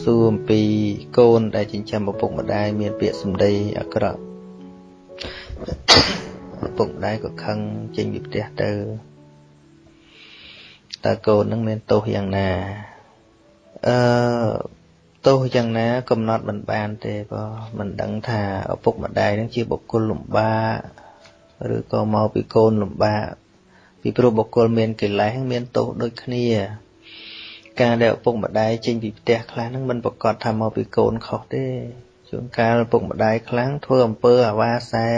សួរអំពីកូនដែលចិញ្ចឹមឪពុកម្ដាយមានពាក្យសម្ដីអាក្រក់ឪពុកម្ដាយក៏ខឹងចេញពីផ្ទះទៅតើកូននឹងមានទោសយ៉ាងណាអឺទោសយ៉ាងណា កំណត់មិនបានទេបើមិនដឹងថាឪពុកម្ដាយនឹងជាបុគ្គលលំបាកឬក៏មកពីកូនលំបាកពីព្រោះបុគ្គលមានកិលេសមានទោសដូចគ្នា ការដែលឪពុកម្ដាយចេញពីផ្ទះខ្លះហ្នឹងមិនប្រកាសថាមកពីកូនខុសទេជួនកាលឪពុកម្ដាយខ្លាំងធ្វើអំពើអាវ៉ាសែ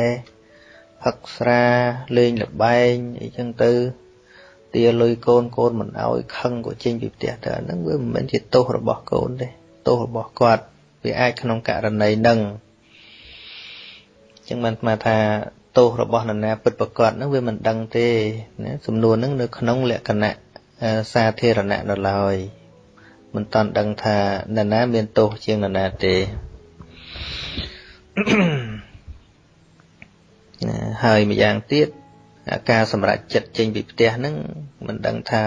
ផឹកស្រាលេងលបែងអីចឹងទៅទាលុយកូនកូនមិនអោយខឹងក៏ចេញពីផ្ទះទៅអាហ្នឹងវាមិនមែនជាទោសរបស់កូនទេទោសរបស់គាត់វាអាចក្នុងករណីហ្នឹងចឹងបានស្មានថាទោសរបស់នរណាពិតប្រកបហ្នឹងវាមិនដឹងទេណាសំណួរហ្នឹងនៅក្នុងលក្ខណៈ សាធារណៈនៅឡើយមិនតាន់ដឹងថានរណាមានទោសជាងនរណាទេហើយម្យ៉ាងទៀតការសម្រេចចិត្តចេញពីផ្ទះហ្នឹងមិនដឹងថា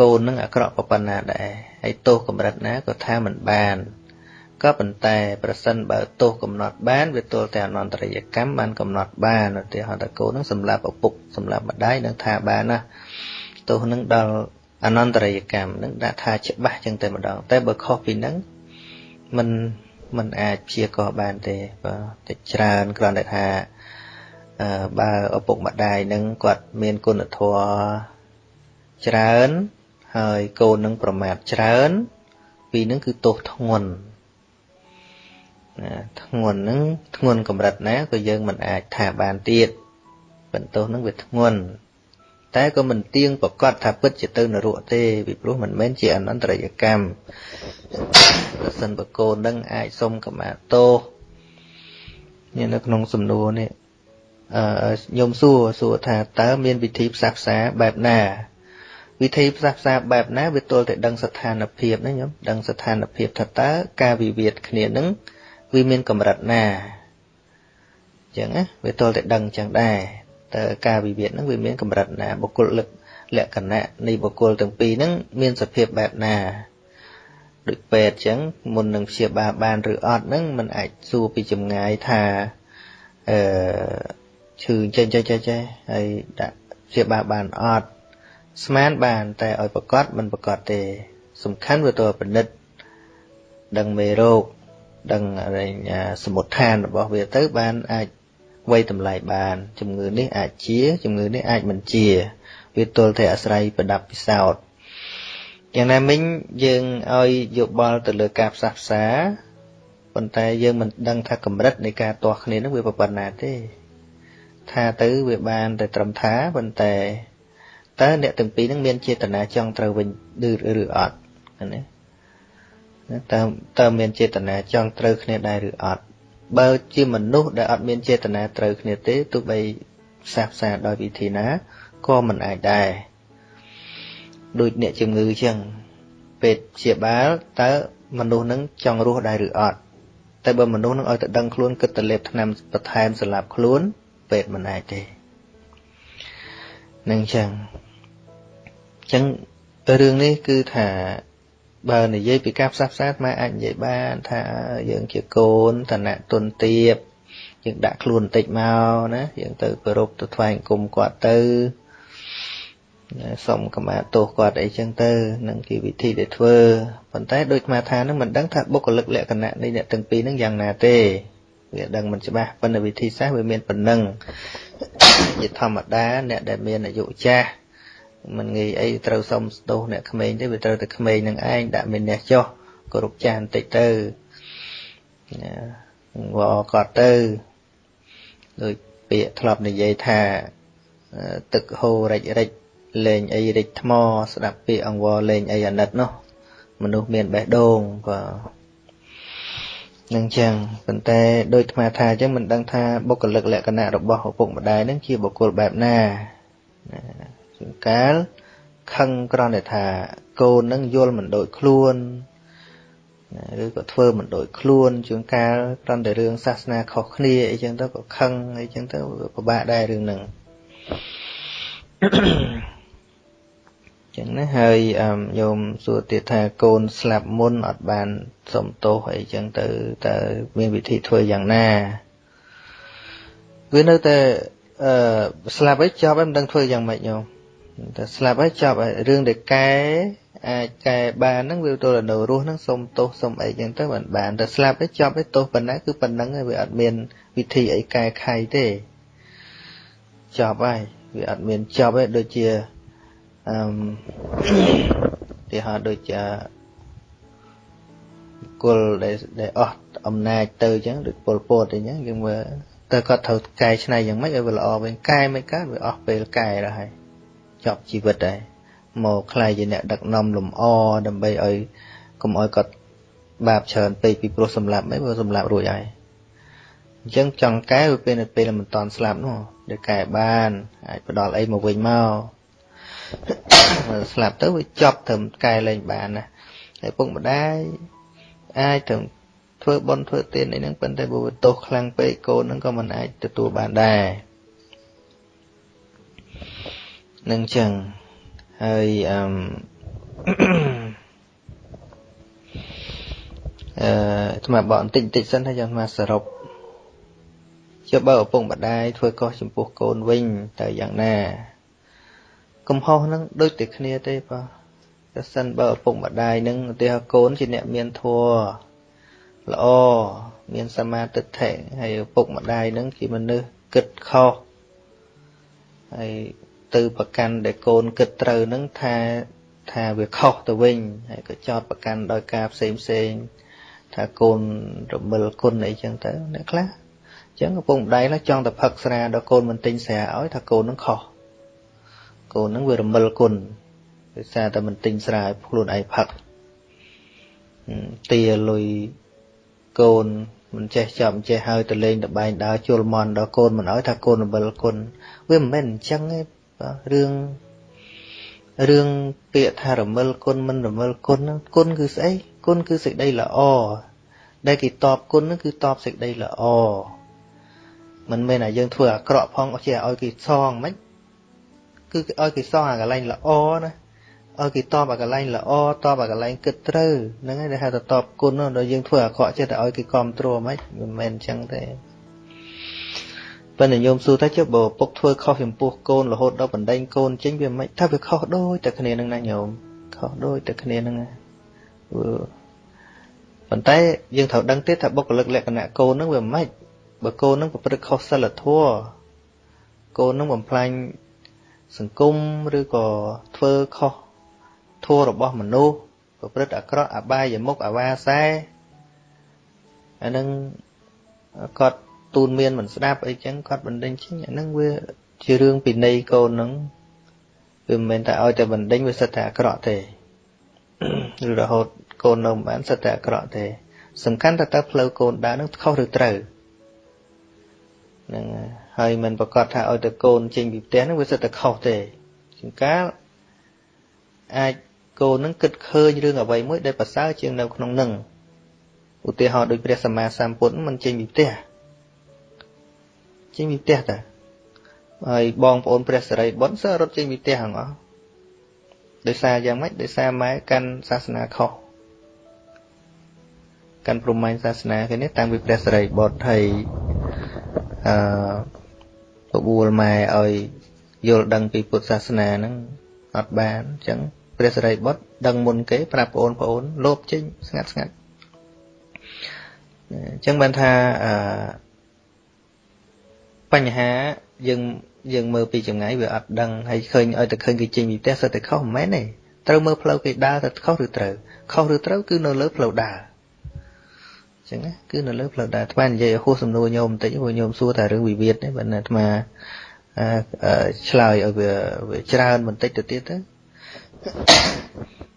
កូននឹងអាក្រក់ប៉ុណ្ណាដែរហើយទោសកម្រិតណាក៏ថាមិនបានក៏ប៉ុន្តែប្រសិនបើទោសកំណត់បានវាទល់តែអនន្តរយកម្មបានកំណត់បានឧទាហរណ៍ថាកូននឹងសម្លាប់ឪពុកសម្លាប់ម្ដាយនឹងថាបានណា ទោសនឹងដល់អនន្តរយកម្មនឹងដាក់ថាច្បាស់ចឹងតែម្ដងតែបើខុសពីហ្នឹងมันมันអាចព្យាករបានទេបាទតែច្រើនគ្រាន់តែថាបើឪពុកម្ដាយនឹងគាត់មានគុណធម៌ច្រើន ហើយកូននឹងប្រមាថច្រើន ពីនឹងគឺទោសធ្ងន់ណាធ្ងន់នឹងធ្ងន់កម្រិតណាក៏យើងមិនអាចថាបានទៀតបន្ទោសនឹងវាធ្ងន់ តែក៏មិនទៀងប្រកាសថាពិតជាទៅនរកទេពីព្រោះមិនមែនជាអនន្តរយកម្មប្រសិនបកូននឹងអាចសុំកមាទោសនៅក្នុងសំណួរនេះអឺញោមសួរសួរថាតើមានវិធីផ្សះផ្សាបែបណាវិធីផ្សះផ្សាបែបណាវាទល់តែដឹងស្ថានភាពណាញោមដឹងស្ថានភាពថាតើការវិវាទគ្នានឹងវាមានកម្រិតណាអញ្ចឹងណាវាទល់តែដឹងអញ្ចឹងដែរ តើការវិវាទហ្នឹងវាមានកម្រិតណាបុគ្គលលលក្ខណៈនៃបុគ្គលទាំងពីរហ្នឹងមានសភាពបែបណាដូចពេទ្យអញ្ចឹងមុននឹងព្យាបាលបានឬអត់ហ្នឹងมันអាចសួរពីចម្ងាយថាអឺឈឺចេះចេះចេះចេះហើយដាក់ព្យាបាលបានអត់ស្មានបាន តែឲ្យប្រកាសមិនប្រកាសទេ សំខាន់វាទៅពិនិត្យដឹងមេរោគដឹងសមុទ្ឋានរបស់វាទៅបានអាច វាយតម្លៃបាន ជំងឺនេះអាចជា ជំងឺនេះអាចមិនជា វាទល់តែអាស្រ័យប្រដាប់ពិសោធន៍យ៉ាងណាមិញយើងឲ្យយោបល់ទៅលើការផ្សះផ្សាប៉ុន្តែយើងមិនដឹងថាកម្រិតនៃការទាស់គ្នានឹងវាប៉ុណ្ណាទេ ថាទៅវាបានតែត្រឹមថាប៉ុន្តែតើអ្នកទាំងពីរនឹងមានចេតនាចង់ត្រូវវិញឬឬអត់ណាតើតើមានចេតនាចង់ត្រូវគ្នាដែរឬអត់ បើជាមនុស្សដែលអត់មានចេតនាត្រូវគ្នាទេទោះបីផ្សះផ្សាដោយវិធីណាក៏មិនអាចដែរដូចអ្នកជំងឺចឹងពេទ្យព្យាបាលតើមនុស្សនឹងចង់រស់ដែរឬអត់តែបើមនុស្សនឹងឲ្យតែដឹងខ្លួនគិតតែលេបថ្នាំបន្ថែមសម្រាប់ខ្លួនពេទ្យមិនអាចទេនឹងចឹងចឹងរឿងនេះគឺថា បើនិយាយពីការផ្សះផ្សាមកអាចនិយាយបានថាយើងជាកូនឋានៈទុនទាបយើងដាក់ខ្លួនបន្តិចមកណាយើងទៅគោរពទៅថ្វាយអង្គមគាត់ទៅសុំកម្មាទោសគាត់អីចឹងទៅនឹងជាវិធីដែលធ្វើប៉ុន្តែដូចអាថានឹងមិនដឹងថាបុគ្គលិកលក្ខណៈនៃអ្នកទាំងពីរនឹងយ៉ាងណាទេវាដឹងមិនច្បាស់ប៉ុន្តែវិធីសាស្ត្រវាមានប៉ុណ្ណឹងជាធម្មតាអ្នកដែលមានអាយុចាស់ មិនងាយអីត្រូវសុំទោសអ្នកក្មេងទេវាត្រូវតែក្មេងនឹងឯងដាក់មានអ្នកចុះគោរពចាស់បន្តិចទៅវល់គាត់ទៅដូចពាក្យធ្លាប់និយាយថាទឹកហូររិចរិចលេងអីរិចថ្ម ស្ដាប់ពាក្យអង្វរលេងអីអាណិតនោះមនុស្សមានបេះដូងបាទនឹងចឹងប៉ុន្តែដូចអាត្មាថាអញ្ចឹងមិនដឹងថាបុគ្គលិកលក្ខណៈរបស់ឪពុកម្ដាយនឹងជាបុគ្គលបែបណា ជួនកាលខឹងក្រំតែថាកូននឹងយល់មិនដូចខ្លួនឬក៏ធ្វើមិនដូចខ្លួនជួនកាលក្រំតែរឿងសាសនាខុសគ្នាអីចឹងទៅក៏ខឹងអីចឹងទៅពិបាកដែររឿងហ្នឹងចឹងណាហើយញោមសួរទៀតថាកូនស្លាប់មុនអត់បានសុំទោសអីចឹងទៅតើមានវិធីធ្វើយ៉ាងណាវានៅតែអឺស្លាប់ហើយចប់ហើយមិនដឹងធ្វើយ៉ាងម៉េចញោម តែស្លាប់ហើយចប់ហើយរឿងដែលកែអាចកែបានហ្នឹងវាទល់តែនៅរស់ហ្នឹងសុំទោសសុំអីចឹងទៅមិនបានតែស្លាប់ហើយចប់ហើយទោសប៉ុណ្ណាគឺប៉ុណ្ណឹងហើយវាអត់មានវិធីអីកែខៃទេចប់ហើយវាអត់មានចប់ទេដូចជាអឺទីហោដូចជាគុលដែលដែលអស់អំណាចទៅអញ្ចឹងដូចពលពតអញ្ចឹងយើងមើលតែគាត់ត្រូវកែច្នៃយ៉ាងម៉េចឲ្យវាល្អវិញកែមិនកើតវាអស់ពេលកែទៅហើយ ចប់ជីវិតហើយមកខ្លាយជាអ្នកដឹកនាំលំអដើម្បីឲ្យកុំឲ្យគាត់បាបច្រើនពេកពីព្រោះសម្លាប់មិនព្រោះសម្លាប់រួចហើយអញ្ចឹងចង់កែវាពេលនៅពេលមិនតាន់ស្លាប់នោះដែលកែបានអាចផ្ដល់អីមកវិញមកស្លាប់ទៅវាចប់ត្រឹមកែលែងបានណាហើយពុកម្ដាយអាចត្រឹមធ្វើបន់ធ្វើទានអីហ្នឹងប៉ុន្តែបើវាទោសខ្លាំងពេកកូនហ្នឹងក៏មិនអាចទទួលបានដែរ នឹងចឹងហើយអឺអឺថ្មបកបន្តិចបន្តិចសិនហើយចាំថ្មសរុបជាបើឪពុកម្ដាយធ្វើកុសចំពោះកូនវិញតើយ៉ាងណាកំហុសហ្នឹងដូចតែគ្នាទេបើតែសិនបើឪពុកម្ដាយហ្នឹងឧទាហរណ៍កូនជាអ្នកមានធម៌ល្អមានសមាទិដ្ឋិហើយឪពុកម្ដាយហ្នឹងជាមនុស្សគិតខុសហើយ ទៅប្រកាន់ដែលកូនគិតត្រូវហ្នឹងថាថាវាខុសទៅវិញហើយក៏ចោតប្រកាន់ដោយការផ្សេងផ្សេងថាកូនរមិលគុណអីចឹងទៅអ្នកខ្លះអញ្ចឹងឪពុកម្ដាយខ្លះចង់តែផឹកស្រាដល់កូនមិនទិញស្រាឲ្យថាកូននឹងខុសកូននឹងវារមិលគុណដោយសារតែមិនទិញស្រាឲ្យខ្លួនឯងផឹកទាលុយកូនមិនចេះចាប់មិនចេះហើយទៅលេងតបែងដើរជលមន់ដល់កូនមិនឲ្យថាកូនរមិលគុណវាមិនមែនអញ្ចឹងទេ បាទរឿងរឿងពាក្យថារមិលគុណមិនរមិលគុណហ្នឹងគុណគឺស្អីគុណគឺសេចក្តីល្អដែលគេតបគុណហ្នឹងគឺតបសេចក្តីល្អមិនមែនថាយើងធ្វើអាក្រក់ផងជាឲ្យគេសងមិនគឺឲ្យគេសងអាកន្លែងល្អណាឲ្យគេតបអាកន្លែងល្អតបអាកន្លែងគិតត្រូវហ្នឹងហើយដែលហៅថាតបគុណដល់យើងធ្វើអាក្រក់ចេះតែឲ្យគេគ្រប់គ្រងមិនមិនមែនអញ្ចឹងទេ ប៉ុន្តែញោមសួរថាចុះបើពុកធ្វើខុសចំពោះកូនរហូតដល់បណ្ដេញកូនចេញវាមិនថាវាខុសដូចតែគ្នានឹងណាញោមខុសដូចតែគ្នានឹងណាប៉ុន្តែយើងត្រូវដឹងទេថាបុគ្គលិកលក្ខណៈកូននឹងវាមិនបើកូននឹងប្រព្រឹត្តខុសសិលធម៌កូននឹងបំផ្លាញសង្គមឬក៏ធ្វើខុសធម៌របស់មនុស្សប្រព្រឹត្តអាក្រក់អបាយមុខអវាសែអានឹងគាត់ ទូនមានមិនស្ដាប់អីចឹងគាត់បណ្ដេញចេញអាហ្នឹងវាជារឿងពីនៃកូនហ្នឹងវាមិនមែនតែឲ្យតែបណ្ដេញវាសិតតែអាក្រក់ទេឬរហូតកូននៅមិនបានសិតតែអាក្រក់ទេ សំខាន់តែតើផ្លូវកូនដើរនឹងខុសឬត្រូវហ្នឹងហើយមិនប្រកាសថាឲ្យតែកូនចេញពីផ្ទះហ្នឹងវាសិតតែខុសទេជាងកាលអាចកូននឹងគិតឃើញរឿងអ្វីមួយដែលប្រសើរជាងនៅក្នុងនឹងឧទាហរណ៍ដូចព្រះសម្មាសម្ពុទ្ធមិនចេញពីផ្ទះ ចេញពីផ្ទះតាហើយបងប្អូនព្រះសរិបុត្រសើរត់ចេញពីផ្ទះហ្នឹងអស់ដោយសារយ៉ាងម៉េចដោយសារម៉ែកាន់សាសនាខុសកាន់ព្រហ្មញ្ញសាសនាគេនេះតាំងពីព្រះសរិបុត្រហើយអឺបបួលម៉ែឲ្យយល់ដឹងពីពុទ្ធសាសនាហ្នឹងអត់បានអញ្ចឹងព្រះសរិបុត្រដឹងមុនគេប្រាប់បងប្អូនលោបចេញស្ងាត់ស្ងាត់អញ្ចឹងបានថាអឺ បញ្ហាយើងយើងមើលពីចម្ងាយវាអត់ដឹងហើយឃើញឲ្យតែឃើញគេចេញពីផ្ទះសិតតែខុសមិនមែនទេត្រូវមើលផ្លូវគេដើរទៅខុសឬត្រូវខុសឬត្រូវគឺនៅលើផ្លូវដើរអញ្ចឹងណាគឺនៅលើផ្លូវដើរថ្មនិយាយឲ្យហួសសំណួរញោមបន្តិចព្រោះញោមសួរតែរឿងវិវាទនេះបើណាថ្មឆ្លើយឲ្យវាវាច្រើនបន្តិចទៅទៀតទៅ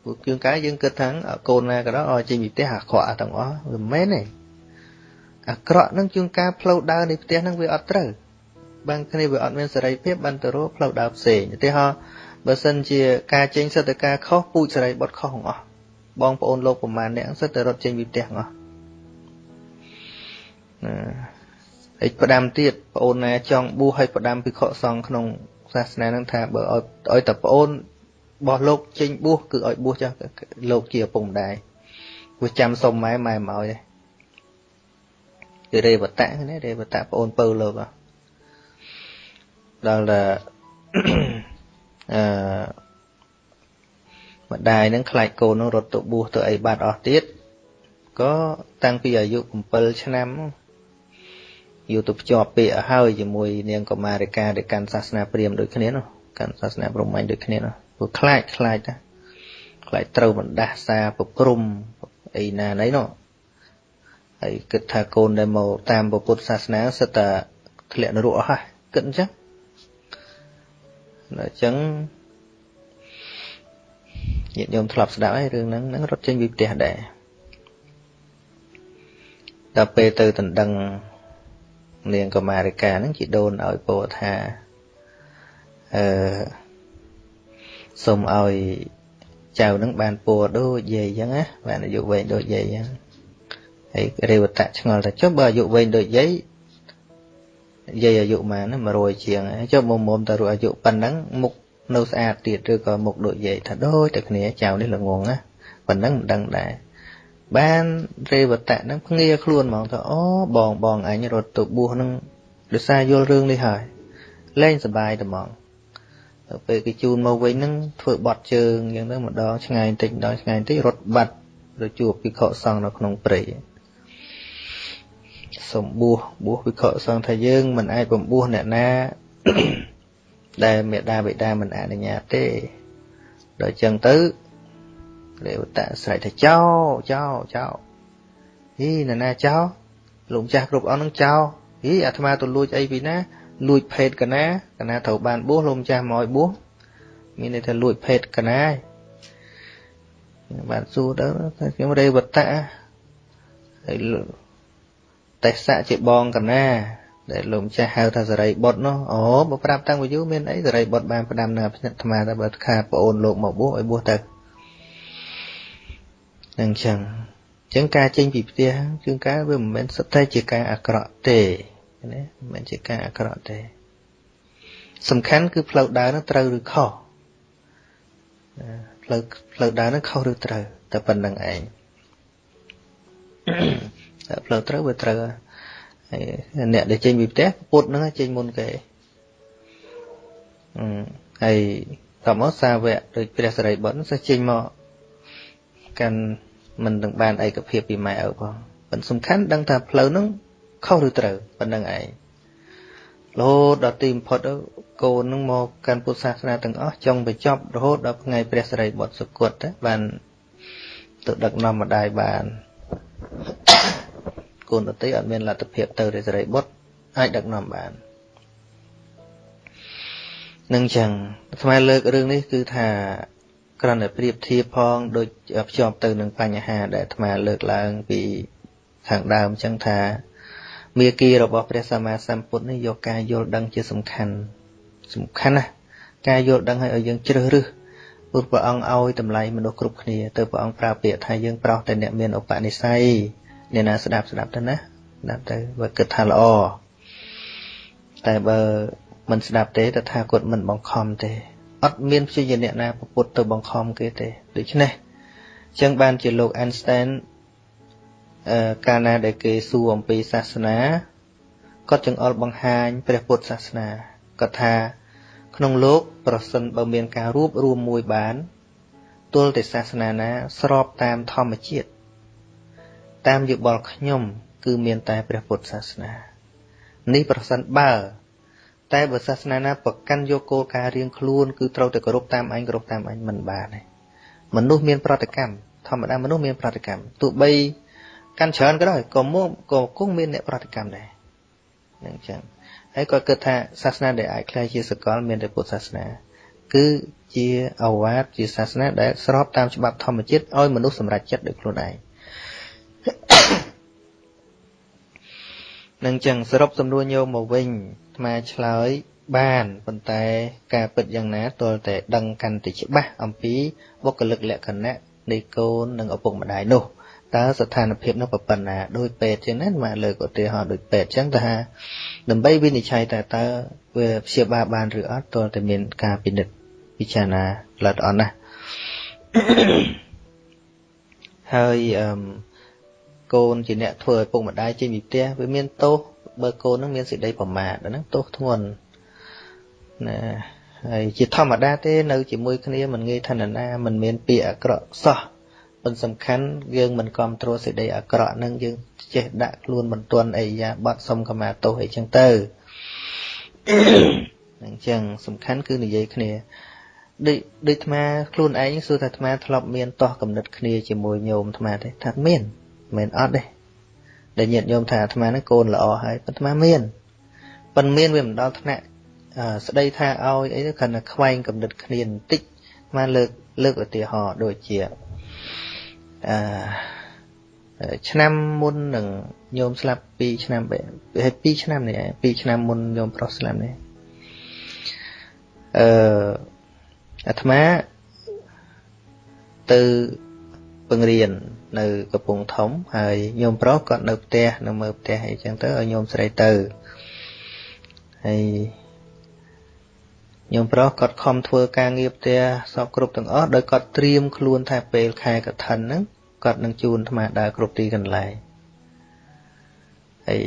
ពួកជាងកាយយើងគិតថាកូនណាក៏ដោយឲ្យចេញពីផ្ទះអាក្រក់ទាំងអស់វាមិនមែនទេអាក្រក់នឹងជួនកាលផ្លូវដើរនៃផ្ទះនឹងវាអត់ត្រូវ បានគ្នាវាអត់មានសេរីភាពបានទៅរកផ្លូវដើរផ្សេងឧទាហរណ៍បើសិនជាការចេញសិទ្ធិការខុសពូជសេរីបុតខុសទាំងអស់បងប្អូនលោកប្រមាណអ្នកសិទ្ធិតែរត់ចេញពីផ្ទះទាំងអស់ណាហើយផ្ដាំទៀតប្អូនណាចង់បួសឲ្យផ្ដាំភិក្ខុសង្ឃក្នុងសាសនានឹងថាបើឲ្យឲ្យតែប្អូនរបស់លោកចេញបួសគឺឲ្យបួសចឹងលោកជាឪពុកម្ដាយវាចាំសុំម៉ែម៉ែមកឲ្យទេគឺរេវតៈនេះរេវតៈប្អូនពៅលោក ដល់តែអឺម្ដាយនឹងខ្លាចកូននឹងរត់ទៅបួសទៅអីបាត់អស់ទៀតក៏តាំងពីអាយុ7ឆ្នាំយូរទៅភ្ជាប់ពាក្យឲ្យហើយជាមួយនាងកុមារិកាដែលកាន់សាសនាព្រាហ្មណ៍ដូចគ្នានោះកាន់សាសនាព្រហ្មញ្ញដូចគ្នានោះព្រោះខ្លាចខ្លាចណាខ្លាចត្រូវបណ្ដាសាប្រព្រំអីណាណីនោះហើយគិតថាកូនដែលមកតាមពុទ្ធសាសនាសិតតែធ្លាក់នរកអស់ហើយគិតអញ្ចឹង អញ្ចឹងញាតិញោមធ្លាប់ស្ដាប់ហើយរឿងហ្នឹងហ្នឹងរត់ចេញពីផ្ទះដែរដល់ពេលទៅដណ្ដឹងនាងកមារិកាហ្នឹងជីដូនឲ្យពោថាអឺសូមឲ្យចៅនឹងបានពរដូចយាយអញ្ចឹងណាបានអាយុវែងដូចយាយអញ្ចឹងហើយរេវតៈឆ្ងល់ថាចុះបើអាយុវែងដូចយាយ យាយអាយុប៉ុន្មាន100ជាងចុះមុំមុំតើរអាយុប៉ុណ្ណឹងមុខនៅស្អាតទៀតឬក៏មុខដូចយាយថាដូចតែគ្នាចៅនេះល្ងងណាប៉ុណ្ណឹងមិនដឹងដែរបានរេវតៈហ្នឹងភ្ងាខ្លួនហ្មងថាអូបងបងអញរត់ទៅបួសហ្នឹងដោយសារយល់រឿងនេះហើយលែងសบายតែហ្មងទៅពេលគេជូនមកវិញហ្នឹងធ្វើបត់ជើងអញ្ចឹងទៅម្ដងឆ្ងាយបន្តិចម្ដងឆ្ងាយបន្តិចរត់បាត់ទៅជួបភិក្ខុសង្ឃនៅក្នុងព្រៃ សំបួសបួសភិក្ខុសង្ឃថាយើងមិនអាចបំបួសអ្នកណា ដែលមេដាបិតាមិនអនុញ្ញាតទេដល់អញ្ចឹងទៅទេវតាស្រែកថាចោចោចោហីនរណាចោលោកម្ចាស់គ្រប់អង្គនឹងចោហីអាត្មាទៅលួចអីពីណាលួចភេទកណាកណាត្រូវបានបួសលោកម្ចាស់មកឲ្យបួសមានន័យថាលួចភេទកណាបានសួរទៅថាខ្ញុំរេវតៈហើយ ទេសៈជាបងកណាដែលលោកម្ចាស់ហៅថាសរីបុតនោះអូបើប្រាប់តាំងពីយូរមានអីសរីបុតបានផ្ដាំនៅផ្នែកអាត្មាតែបើខាប្អូនលោកមកបួសឲ្យបួសទៅនឹងចឹងចឹងការចេញពីផ្ទះជួនកាលវាមិនមែនសុទ្ធតែជាការអាក្រក់ទេណាមិនមែនជាការអាក្រក់ទេ សំខាន់គឺផ្លូវដើរនោះត្រូវឬខុសផ្លូវផ្លូវដើរនោះខុសឬត្រូវតែប៉ុណ្្នឹងឯងតែ ផ្លូវត្រូវវាត្រូវហើយអ្នកដែលចេញពីផ្ទះពុទ្ធហ្នឹងចេញមុនគេអឺហើយតមកសាវកដូចព្រះសរិបុត្រសិស្សចេញមកកាន់មិននឹងបានឯកភាពពីម៉ែឪផងប៉ុន្តែសំខាន់ដឹងថាផ្លូវហ្នឹងខុសឬត្រូវប៉ុណ្្នឹងឯងរហូតដល់ទីបំផុតកូននឹងមកកាន់ពុទ្ធសាសនាទាំងអស់ចង់បញ្ចប់រហូតដល់ថ្ងៃព្រះសិរីបុត្រសុគតបានទៅដឹកនាំម្ដាយបាន កូនដតីអត់មានលទ្ធភាពទៅរិសិរីបុត្រអាចដឹកនាំបាននឹងចឹងស្មាលើករឿងនេះគឺថាគ្រាន់តែប្រៀបធៀបផងដូចភ្ជាប់ទៅនឹងបញ្ហាដែលអាត្មាលើកឡើងពីខាងដើមចឹងថាមេគីរបស់ព្រះសម្មាសម្ពុទ្ធនេះយកការយល់ដឹងជាសំខាន់សំខាន់ណាស់ការយល់ដឹងឲ្យយើងជ្រើសរើសពុទ្ធព្រះអង្គឲ្យតម្លៃមនុស្សគ្រប់គ្នាទៅព្រះអង្គប្រើពាក្យថាយើងប្រោសតែអ្នកមានឧបនិស្ស័យ អ្នកណាស្ដាប់ស្ដាប់ទៅណាស្ដាប់ទៅបើគិតថាល្អតែបើមិនស្ដាប់ទេតថាគតមិនបង្ខំទេអត់មានព្យាយាមអ្នកណាពុទ្ធទៅបង្ខំគេទេដូច្នេះអញ្ចឹងបានជាលោក Einstein អឺកាលណាដែលគេសួរអំពីសាសនាគាត់ចង្អុលបង្ហាញព្រះពុទ្ធសាសនាគាត់ថា ក្នុងលោកប្រសិនបើមានការរួបរួមមួយបានទល់តែសាសនាណាស្របតាមធម្មជាតិ តាមយោបល់ខ្ញុំ គឺមានតែព្រះពុទ្ធសាសនានេះប្រសិនបើ តែបើសាសនាណាប្រកាន់យកគោលការណ៍រៀងខ្លួនគឺត្រូវតែគោរពតាមអញគោរពតាមអញមិនបានទេមនុស្សមានប្រតិកម្មធម្មតាមនុស្សមានប្រតិកម្មទោះបីកាន់ច្រើនក៏ដោយក៏មកក៏គង់មានអ្នកប្រតិកម្មដែរនឹងចឹងហើយក៏គិតថាសាសនាដែលអាចខ្លាយជាសកលមានតែពុទ្ធសាសនាគឺជាអវាទជាសាសនាដែលស្របតាមច្បាប់ធម្មជាតិឲ្យមនុស្សសម្រេចចិត្តដោយខ្លួនឯង នឹងចឹងសរុបសំណួរញោមមកវិញអាត្មាឆ្លើយបានប៉ុន្តែការពិតយ៉ាងណាទាល់តែដឹងកាន់តែច្បាស់អំពីបុគ្គលិកលក្ខណៈនៃកូននិងឪពុកម្ដាយនោះតើស្ថានភាពនោះប៉ុណ្ណាដោយពេទ្យចឹងណាមកលើកឧទាហរណ៍ដូចពេទ្យចឹងថាដើម្បីវិនិច្ឆ័យតើតើវាព្យាបាលបានឬអត់ទាល់តែមានការពិនិត្យពិចារណាល្អិតល្អន់ណាស់ហើយអឺ កូនជាអ្នកធ្វើឲ្យពុកម្ដាយចេញពីផ្ទះវាមានទោសបើកូននឹងមានសេចក្តីប្រមាទហ្នឹងទោសធ្ងន់ណាហើយជាធម្មតាទេនៅជាមួយគ្នាមិនងាយថាណាមិនមានពាក្យអាក្រក់សោះប៉ុន្តែសំខាន់យើងមិនគ្រប់គ្រងសេចក្តីអាក្រក់នឹងយើងចេះដាក់ខ្លួនមិនទាន់អីយ៉ាបត់សុំខមាទោសអីចឹងទៅអញ្ចឹងសំខាន់គឺនិយាយគ្នាដូចដូចអាត្មាខ្លួនឯងសួរថាអាត្មាធ្លាប់មានតោះកំណត់គ្នាជាមួយញោមអាត្មាទេថាមាន មិនអត់ទេដែលញាតិញោមថាអាត្មាហ្នឹងកូនល្អហើយប៉ុន្តែអាត្មាមានប៉ុន្តែមានវាមិនដល់ថ្នាក់ស្ដីថាឲ្យអីទៅគ្រាន់តែខ្វែងកំណត់គ្នាបន្តិចអាត្មាលើកលើកឧទាហរណ៍ដូចជាអឺឆ្នាំមុននឹងញោមស្លាប់2ឆ្នាំហើយ2ឆ្នាំនេះ2ឆ្នាំមុនញោមប្រុសស្លាប់នេះអឺអាត្មាទៅពង្រៀន នៅកំពង់ធំហើយញោមប្រុសគាត់នៅផ្ទះនៅមើលផ្ទះអីចឹងទៅឲ្យញោមស្រីទៅហើយញោមប្រុសគាត់ខំធ្វើការងារផ្ទះសពគ្រប់ទាំងអស់ដោយគាត់ត្រៀមខ្លួនថាពេលខែកឋិនហ្នឹងគាត់នឹងជូនអាត្មាដើរគ្រប់ទីកន្លែងហើយ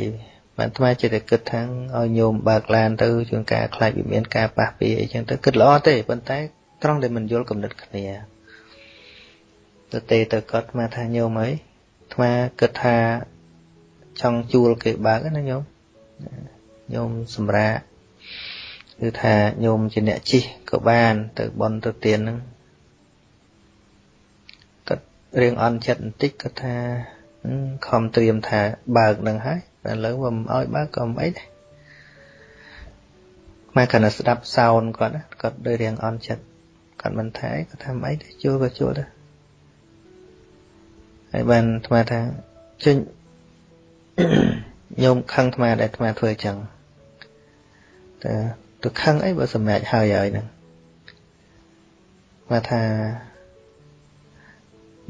បានអាត្មាចិត្តតែគិតថាឲ្យញោមបើកឡានទៅជួនកាលខ្លាចវាមានការប៉ះពីអីចឹងទៅគិតល្អទេប៉ុន្តែត្រង់ដែលមិនយល់គំនិតគ្នា ទៅទេទៅគាត់អាថាញោមអីអាត្មាគិតថាចង់ជួលគេបើកណាញោមញោមសម្រាប់គឺថាញោមជាអ្នកជិះក៏បាន ទៅបន់ទៅទៀនហ្នឹងគាត់រៀងអន់ចិត្តបន្តិចគាត់ថាខំត្រៀមថាបើកនឹងហើយតែឥឡូវមិនឲ្យបើកក៏មិនអីដែរមកកណ្ដាស្ដាប់សោនគាត់គាត់ដូចរៀងអន់ចិត្តគាត់មិនថាគាត់ថាមិនអីទេជួលក៏ជួលដែរ ហើយបានអាត្មាថាចេញញោមខឹងអាត្មាដែលអាត្មាធ្វើអញ្ចឹងតែទៅខឹងអីបើសម្រេចហើយហើយហ្នឹងមកថា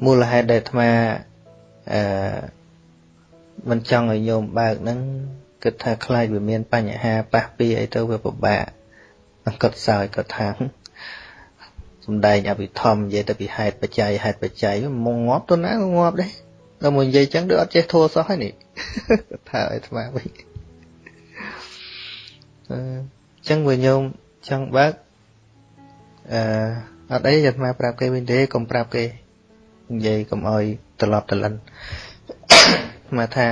មូលហេតុដែលអាត្មាអឺមិនចង់ឲ្យញោមបើកហ្នឹងគិតថាខ្លាចវាមានបញ្ហាប៉ះពីអីទៅវាពិបាកគាត់សើចគាត់ថា សំដែងអភិធម្មនិយាយទៅពីហេតុបច្ច័យហេតុបច្ច័យមកងាប់ទៅណាក៏ងាប់ដែរដល់មកនិយាយចឹងដូចអត់ចេះធัวសោះហើយនេះថាឲ្យថ្មវិញអឺចឹងវាញោមចង់បើកអឺអត់អីអាត្មាប្រាប់គេវិញទេកុំប្រាប់គេនិយាយកុំអោយត្រឡប់ត្រលិនមកថា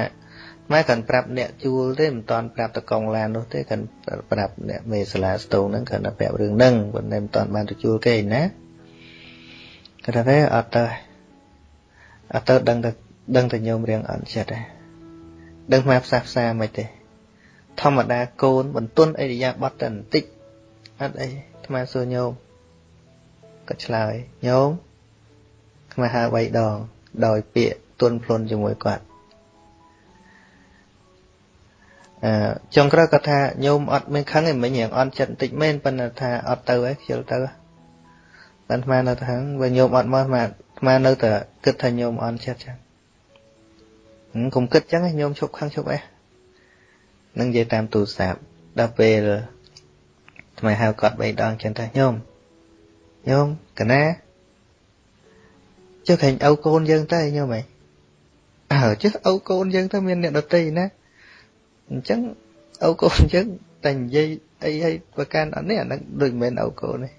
ម៉ែកាន់ប្រាប់អ្នកជួលទេមិនតាន់ប្រាប់តកងឡាននោះទេកាន់ប្រាប់អ្នកមេសាលាស្ទងហ្នឹងកាន់តែប្រាប់រឿងហ្នឹងប៉ុន្តែមិនតាន់បានទៅជួលគេណាគាត់ថាទេអត់ទៅអត់ទៅដឹងតែដឹងតែញោមរៀងអត់ចិត្តដែរដឹងមកផ្សះផ្សាមិនទេធម្មតាកូនបន្ទន់អិរិយាបថតែបន្តិចអត់អីអាត្មាសួរញោមគាត់ឆ្លើយញោមអាត្មាហៅ3ដងដោយពាក្យទន់ភ្លន់ជាមួយគាត់ ចុងក្រោយគាត់ថាញោមអត់មានខឹងឯមិញរៀងអន់ចិត្តបន្តិចមែនប៉ុន្តែថាអត់ទៅឯងខ្ជិលទៅតែអាត្មានៅថាបើញោមអត់មកអាត្មាអាត្មានៅតែគិតថាញោមអន់ចិត្តចឹងកុំគិតចឹងញោមឈប់ខឹងឈប់អីនឹងនិយាយតាមទូរស័ព្ទដល់ពេលថ្មហៅគាត់បីដងចឹងថាញោមញោមកណាចុះខាញ់ឪកូនយើងទៅញោមហីអើចុះឪកូនយើងទៅមានអ្នកដតីណា អញ្ចឹងឪកូនយើងតែនិយាយអីឲ្យប្រកាន់អត់នេះអានឹងដូចមិនមែនឪកូនទេ